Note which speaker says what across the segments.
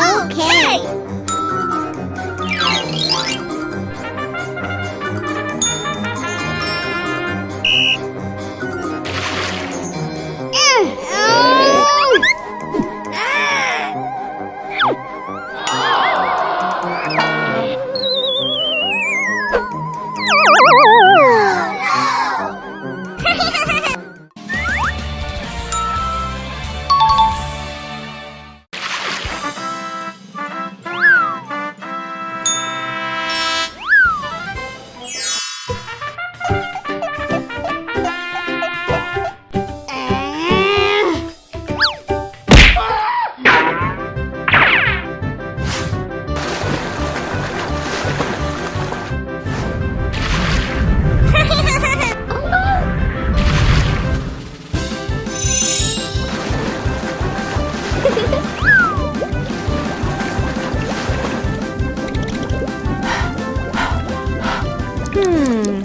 Speaker 1: okay!
Speaker 2: Hmm.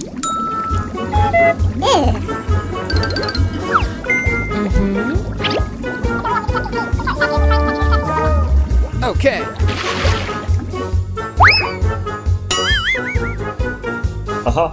Speaker 3: Okay.
Speaker 4: Aha.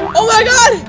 Speaker 2: Oh my god!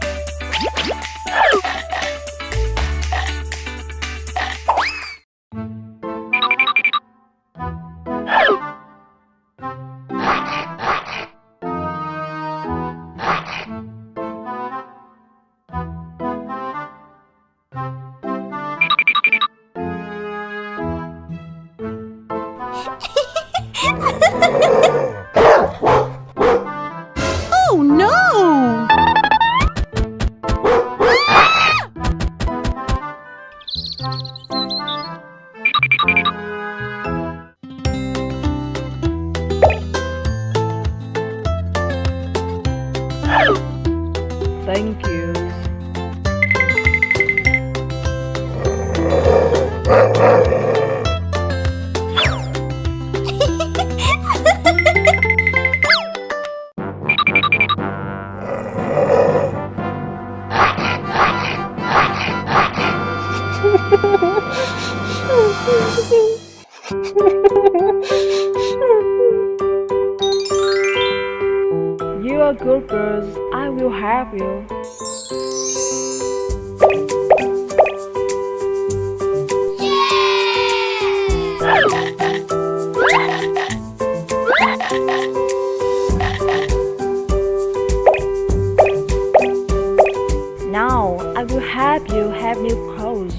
Speaker 2: Thank you. You are good girls. I will help you. Now, I will help you have new clothes.